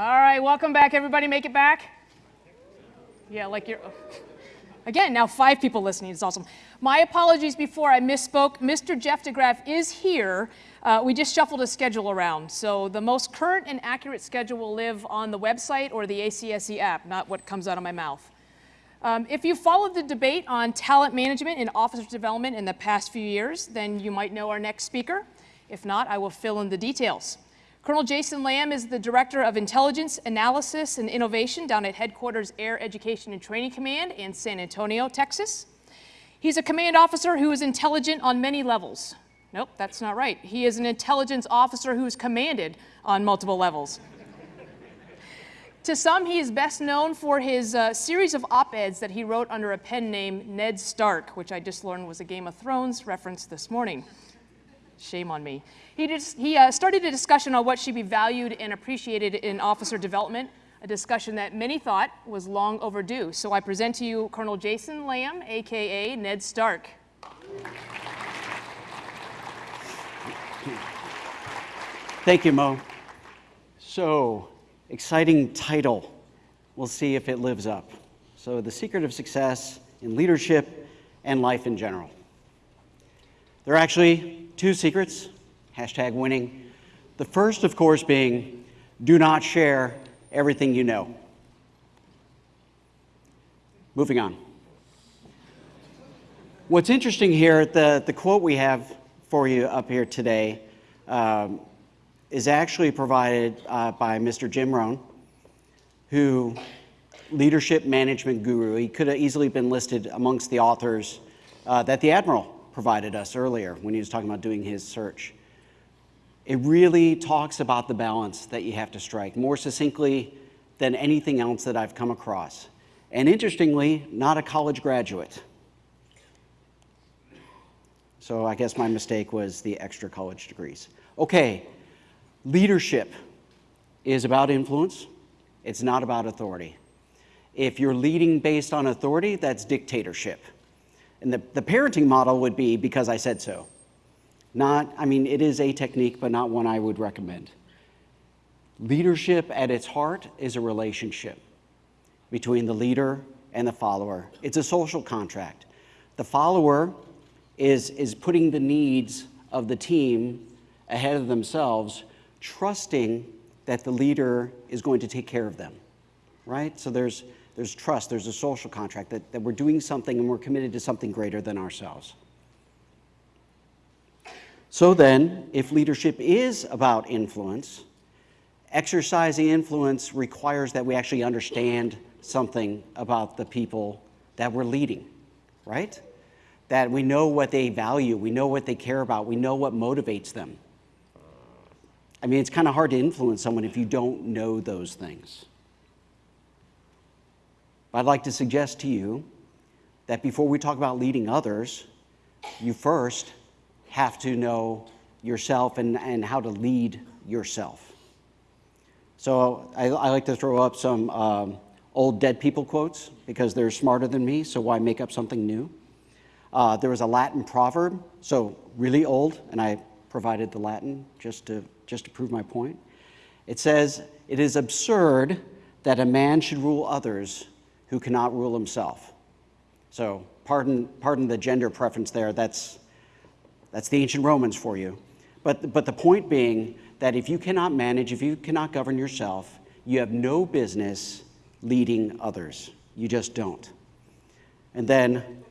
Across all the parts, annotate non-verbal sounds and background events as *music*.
All right, welcome back, everybody. Make it back. Yeah, like you're. *laughs* Again, now five people listening. It's awesome. My apologies before I misspoke. Mr. Jeff DeGraff is here. Uh, we just shuffled a schedule around. So the most current and accurate schedule will live on the website or the ACSE app, not what comes out of my mouth. Um, if you followed the debate on talent management and officer development in the past few years, then you might know our next speaker. If not, I will fill in the details. Colonel Jason Lamb is the Director of Intelligence, Analysis, and Innovation down at Headquarters Air Education and Training Command in San Antonio, Texas. He's a command officer who is intelligent on many levels. Nope, that's not right. He is an intelligence officer who is commanded on multiple levels. to some, he is best known for his uh, series of op-eds that he wrote under a pen name Ned Stark, which I just learned was a Game of Thrones reference this morning. Shame on me. He, just, he uh, started a discussion on what should be valued and appreciated in officer development, a discussion that many thought was long overdue. So I present to you Colonel Jason Lamb, AKA Ned Stark. Thank you, Mo. So, exciting title. We'll see if it lives up. So, the secret of success in leadership and life in general. There are actually two secrets, hashtag winning. The first, of course, being do not share everything you know. Moving on. What's interesting here, the, the quote we have for you up here today um, is actually provided uh, by Mr. Jim Rohn, who leadership management guru. He could have easily been listed amongst the authors uh, that the Admiral provided us earlier when he was talking about doing his search. It really talks about the balance that you have to strike more succinctly than anything else that I've come across. And interestingly, not a college graduate. So I guess my mistake was the extra college degrees. Okay, leadership is about influence. It's not about authority. If you're leading based on authority, that's dictatorship. And the, the parenting model would be because I said so. Not, I mean, it is a technique, but not one I would recommend. Leadership at its heart is a relationship between the leader and the follower. It's a social contract. The follower is, is putting the needs of the team ahead of themselves, trusting that the leader is going to take care of them, right? So there's, there's trust, there's a social contract, that, that we're doing something and we're committed to something greater than ourselves. So then, if leadership is about influence, exercising influence requires that we actually understand something about the people that we're leading, right? That we know what they value, we know what they care about, we know what motivates them. I mean, it's kind of hard to influence someone if you don't know those things. I'd like to suggest to you that before we talk about leading others, you first have to know yourself and, and how to lead yourself. So I, I like to throw up some um, old dead people quotes because they're smarter than me, so why make up something new? Uh, there was a Latin proverb, so really old, and I provided the Latin just to, just to prove my point. It says, It is absurd that a man should rule others who cannot rule himself. So pardon, pardon the gender preference there, that's, that's the ancient Romans for you. But, but the point being that if you cannot manage, if you cannot govern yourself, you have no business leading others. You just don't. And then,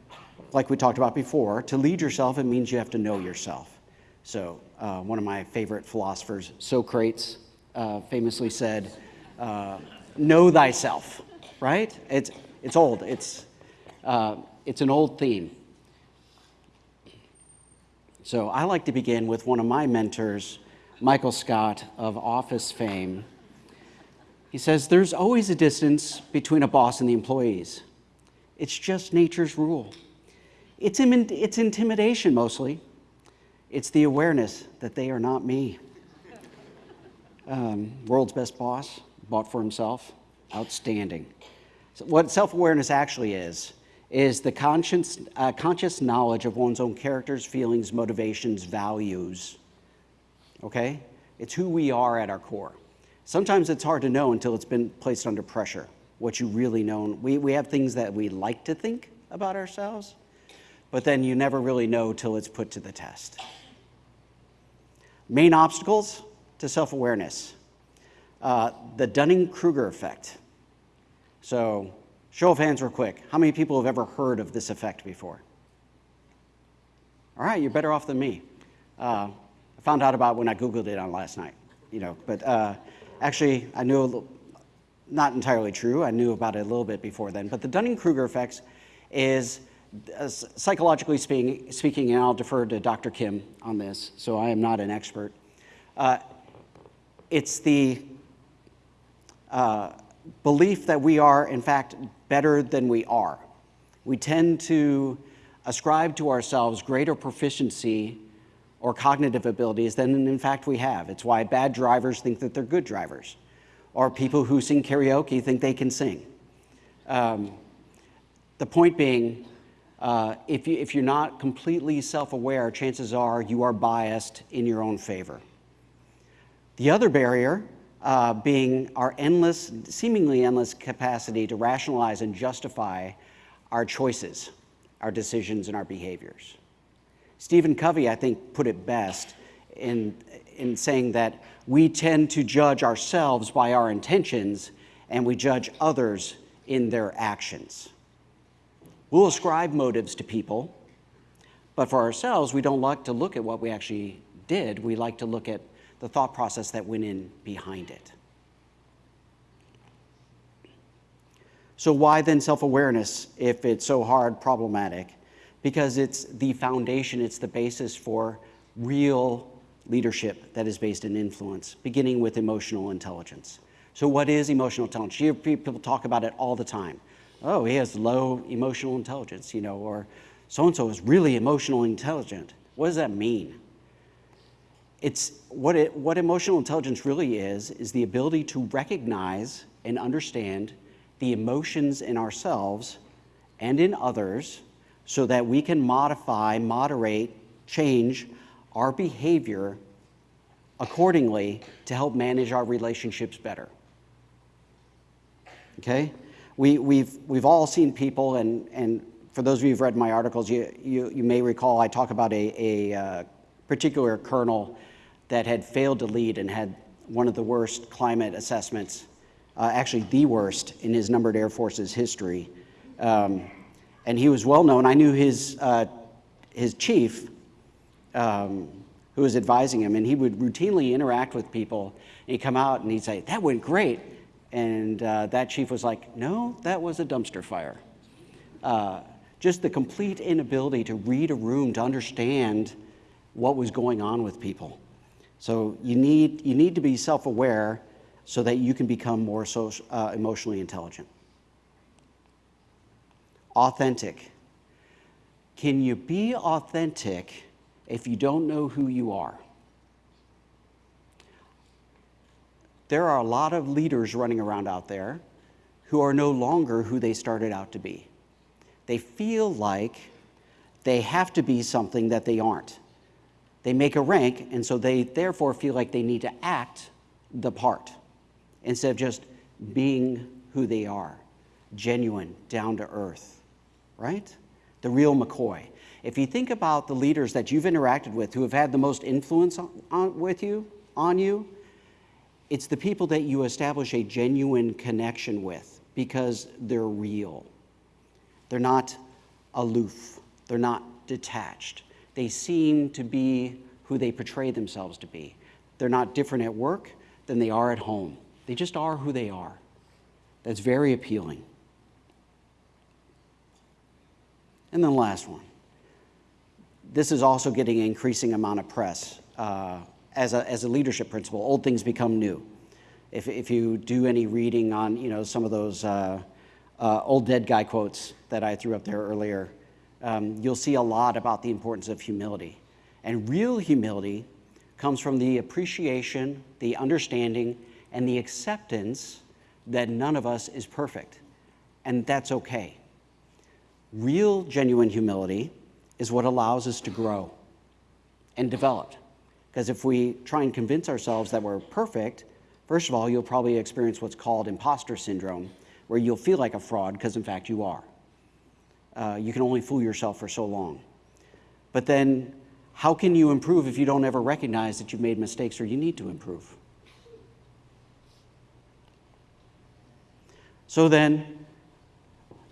like we talked about before, to lead yourself, it means you have to know yourself. So uh, one of my favorite philosophers, Socrates, uh, famously said, uh, know thyself right? It's, it's old. It's, uh, it's an old theme. So I like to begin with one of my mentors, Michael Scott of Office fame. He says, there's always a distance between a boss and the employees. It's just nature's rule. It's, Im it's intimidation mostly. It's the awareness that they are not me. Um, world's best boss, bought for himself. Outstanding. So what self-awareness actually is, is the conscious, uh, conscious knowledge of one's own characters, feelings, motivations, values. Okay? It's who we are at our core. Sometimes it's hard to know until it's been placed under pressure, what you really know. We, we have things that we like to think about ourselves, but then you never really know till it's put to the test. Main obstacles to self awareness uh, the Dunning Kruger effect. So, show of hands, real quick. How many people have ever heard of this effect before? All right, you're better off than me. Uh, I found out about when I Googled it on last night, you know, but uh, actually, I knew, little, not entirely true, I knew about it a little bit before then, but the Dunning Kruger effect is uh, psychologically speaking, speaking, and I'll defer to Dr. Kim on this, so I am not an expert. Uh, it's the belief that we are, in fact, better than we are. We tend to ascribe to ourselves greater proficiency or cognitive abilities than in fact we have. It's why bad drivers think that they're good drivers, or people who sing karaoke think they can sing. Um, the point being, uh, if, you, if you're not completely self aware, chances are you are biased in your own favor. The other barrier uh, being our endless, seemingly endless capacity to rationalize and justify our choices, our decisions, and our behaviors. Stephen Covey, I think, put it best in, in saying that we tend to judge ourselves by our intentions and we judge others in their actions. We'll ascribe motives to people, but for ourselves, we don't like to look at what we actually did. We like to look at the thought process that went in behind it. So, why then self awareness if it's so hard, problematic? Because it's the foundation, it's the basis for real leadership that is based in influence, beginning with emotional intelligence. So, what is emotional intelligence? You people talk about it all the time. Oh, he has low emotional intelligence, you know, or so and so is really emotionally intelligent. What does that mean? It's what, it, what emotional intelligence really is, is the ability to recognize and understand the emotions in ourselves and in others so that we can modify, moderate, change our behavior accordingly to help manage our relationships better. Okay? We, we've, we've all seen people, and, and for those of you who've read my articles, you, you, you may recall I talk about a, a uh, particular colonel that had failed to lead and had one of the worst climate assessments, uh, actually the worst in his numbered Air Force's history. Um, and he was well known. I knew his, uh, his chief, um, who was advising him, and he would routinely interact with people. And he'd come out and he'd say, That went great. And uh, that chief was like, No, that was a dumpster fire. Uh, just the complete inability to read a room, to understand what was going on with people. So you need, you need to be self aware so that you can become more social, uh, emotionally intelligent. Authentic. Can you be authentic if you don't know who you are? There are a lot of leaders running around out there who are no longer who they started out to be. They feel like they have to be something that they aren't. They make a rank, and so they therefore feel like they need to act the part instead of just being who they are genuine, down to earth, right? The real McCoy. If you think about the leaders that you've interacted with who have had the most influence on, on, with you, on you, it's the people that you establish a genuine connection with because they're real. They're not aloof, they're not detached they seem to be who they portray themselves to be. They're not different at work than they are at home. They just are who they are. That's very appealing. And then the last one. This is also getting an increasing amount of press uh, as, a, as a leadership principle. Old things become new. If, if you do any reading on you know, some of those uh, uh, old dead guy quotes that I threw up there earlier, um, you'll see a lot about the importance of humility. And real humility comes from the appreciation, the understanding, and the acceptance that none of us is perfect. And that's okay. Real, genuine humility is what allows us to grow and develop. Because if we try and convince ourselves that we're perfect, First of all, you'll probably experience what's called imposter syndrome, where you'll feel like a fraud because, in fact, you are. Uh, you can only fool yourself for so long. But then, how can you improve if you don't ever recognize that you've made mistakes or you need to improve? So then,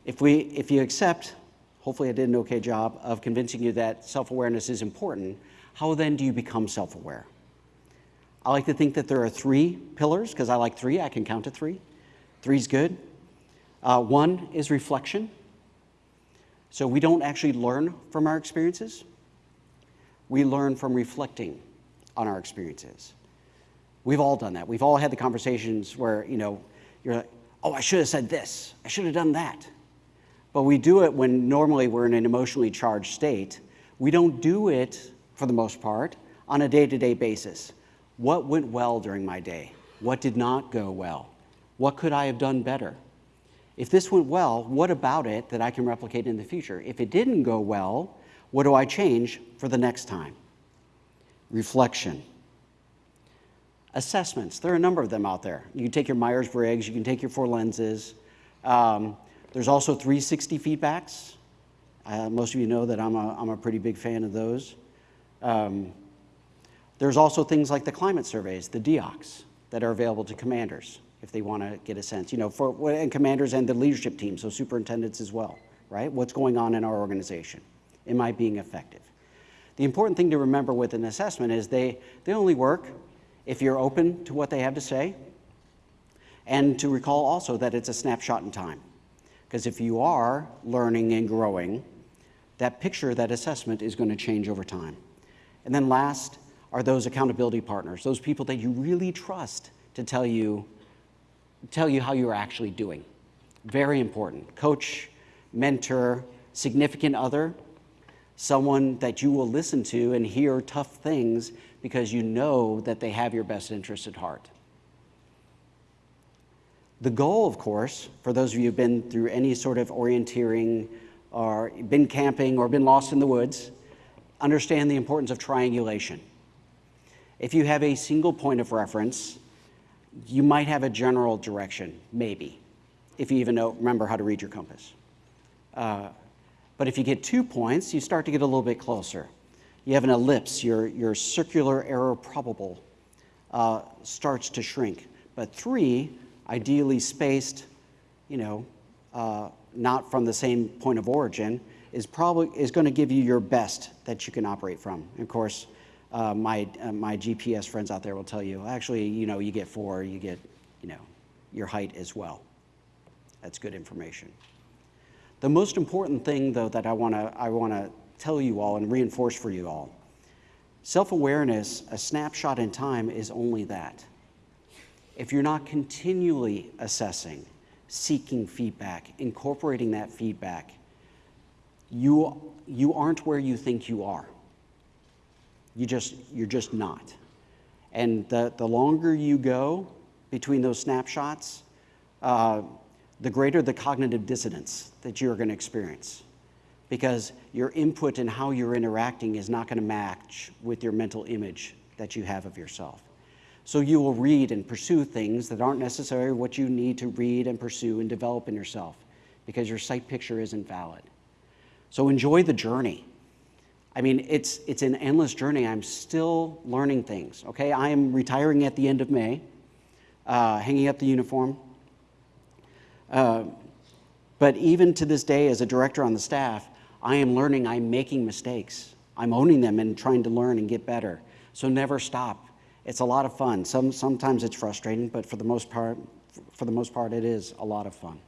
if, we, if you accept, hopefully I did an okay job of convincing you that self-awareness is important, how then do you become self-aware? I like to think that there are three pillars, because I like three, I can count to three. Three's good. Uh, one is reflection. So we don't actually learn from our experiences. We learn from reflecting on our experiences. We've all done that. We've all had the conversations where, you know, you're like, oh, I should have said this. I should have done that. But we do it when normally we're in an emotionally charged state. We don't do it, for the most part, on a day-to-day basis. What went well during my day? What did not go well? What could I have done better? If this went well, what about it that I can replicate in the future? If it didn't go well, what do I change for the next time? Reflection. Assessments. There are a number of them out there. You can take your Myers-Briggs, you can take your four lenses. Um, there's also 360 feedbacks. Uh, most of you know that I'm a, I'm a pretty big fan of those. Um, there's also things like the climate surveys, the DEOCs, that are available to commanders if they want to get a sense, you know, for and commanders and the leadership team, so superintendents as well, right? What's going on in our organization? Am I being effective? The important thing to remember with an assessment is they, they only work if you're open to what they have to say, and to recall also that it's a snapshot in time. Because if you are learning and growing, that picture, that assessment is going to change over time. And then last are those accountability partners, those people that you really trust to tell you, tell you how you're actually doing. Very important. Coach, mentor, significant other, someone that you will listen to and hear tough things because you know that they have your best interest at heart. The goal, of course, for those of you who've been through any sort of orienteering or been camping or been lost in the woods, understand the importance of triangulation. If you have a single point of reference, you might have a general direction, maybe, if you even know, remember how to read your compass. Uh, but if you get two points, you start to get a little bit closer. You have an ellipse, your, your circular error probable uh, starts to shrink. But three, ideally spaced, you know, uh, not from the same point of origin, is probably is going to give you your best that you can operate from. And of course, uh, my uh, my GPS friends out there will tell you, actually, you know, you get four, you get, you know, your height as well. That's good information. The most important thing, though, that I want to I want to tell you all and reinforce for you all, self-awareness, a snapshot in time, is only that. If you're not continually assessing, seeking feedback, incorporating that feedback, you, you aren't where you think you are. You just, you're just not. And the, the longer you go between those snapshots, uh, the greater the cognitive dissonance that you're going to experience. Because your input and how you're interacting is not going to match with your mental image that you have of yourself. So you will read and pursue things that aren't necessarily what you need to read and pursue and develop in yourself because your sight picture isn't valid. So enjoy the journey. I mean, it's, it's an endless journey. I'm still learning things, okay? I am retiring at the end of May, uh, hanging up the uniform. Uh, but even to this day, as a director on the staff, I am learning, I'm making mistakes. I'm owning them and trying to learn and get better. So never stop. It's a lot of fun. Some, sometimes it's frustrating, but for the most part, for the most part, it is a lot of fun.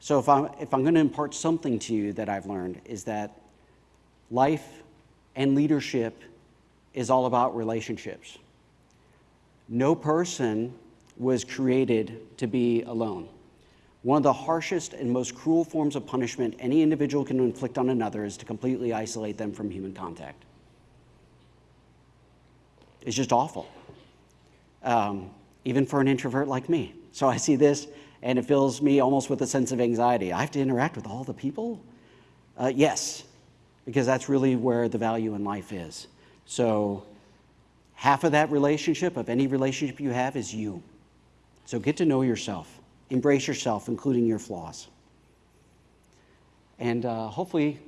So if I'm, if I'm going to impart something to you that I've learned is that life and leadership is all about relationships. No person was created to be alone. One of the harshest and most cruel forms of punishment any individual can inflict on another is to completely isolate them from human contact. It's just awful, um, even for an introvert like me. So I see this and it fills me almost with a sense of anxiety. I have to interact with all the people? Uh, yes, because that's really where the value in life is. So Half of that relationship, of any relationship you have, is you. So get to know yourself, embrace yourself, including your flaws. And uh, hopefully,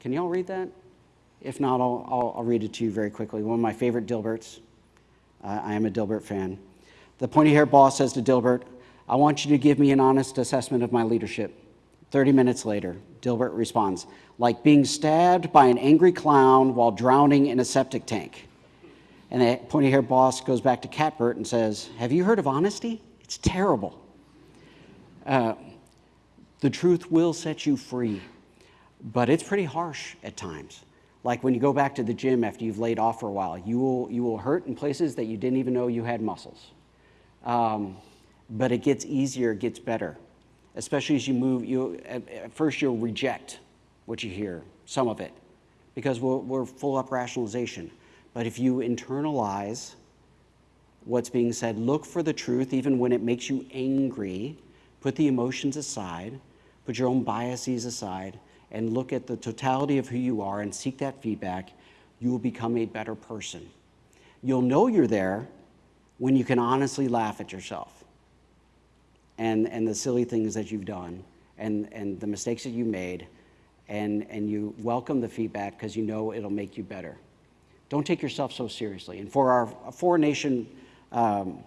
can y'all read that? If not, I'll, I'll, I'll, read it to you very quickly. One of my favorite Dilberts. Uh, I am a Dilbert fan. The pointy haired boss says to Dilbert, I want you to give me an honest assessment of my leadership. 30 minutes later, Dilbert responds, like being stabbed by an angry clown while drowning in a septic tank. And the pointy haired boss goes back to Catbert and says, Have you heard of honesty? It's terrible. Uh, the truth will set you free, but it's pretty harsh at times. Like when you go back to the gym after you've laid off for a while, you will, you will hurt in places that you didn't even know you had muscles. Um, but it gets easier, it gets better, especially as you move. You, at, at first, you'll reject what you hear, some of it, because we're, we're full up rationalization. But if you internalize what's being said, look for the truth even when it makes you angry, put the emotions aside, put your own biases aside, and look at the totality of who you are and seek that feedback, you will become a better person. You'll know you're there when you can honestly laugh at yourself and, and the silly things that you've done and, and the mistakes that you made, and, and you welcome the feedback because you know it'll make you better. Don't take yourself so seriously. And for our foreign nation um,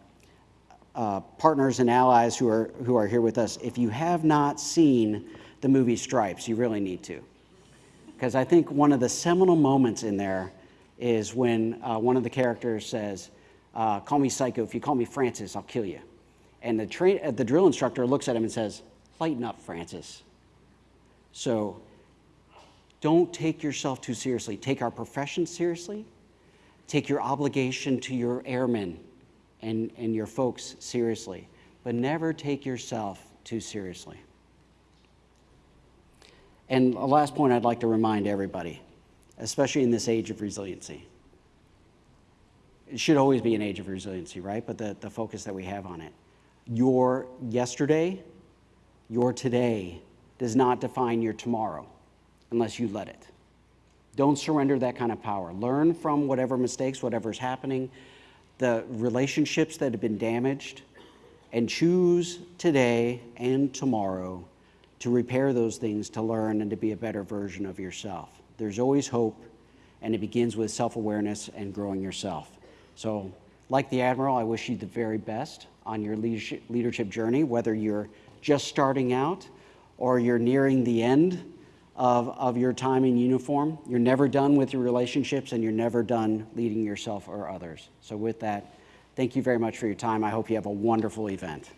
uh, partners and allies who are, who are here with us, if you have not seen the movie Stripes, you really need to. Because I think one of the seminal moments in there is when uh, one of the characters says, uh, Call me psycho. If you call me Francis, I'll kill you. And the, train, uh, the drill instructor looks at him and says, Lighten up, Francis. So don't take yourself too seriously. Take our profession seriously. Take your obligation to your airmen and, and your folks seriously. But never take yourself too seriously. And the last point I'd like to remind everybody, especially in this age of resiliency. It should always be an age of resiliency, right? But the, the focus that we have on it. Your yesterday, your today does not define your tomorrow unless you let it. Don't surrender that kind of power. Learn from whatever mistakes, whatever's happening, the relationships that have been damaged, and choose today and tomorrow to repair those things, to learn, and to be a better version of yourself. There's always hope, and it begins with self awareness and growing yourself. So, like the Admiral, I wish you the very best on your leadership, journey, whether you're just starting out or you're nearing the end of, of your time in uniform. You're never done with your relationships and you're never done leading yourself or others. So, with that, thank you very much for your time. I hope you have a wonderful event.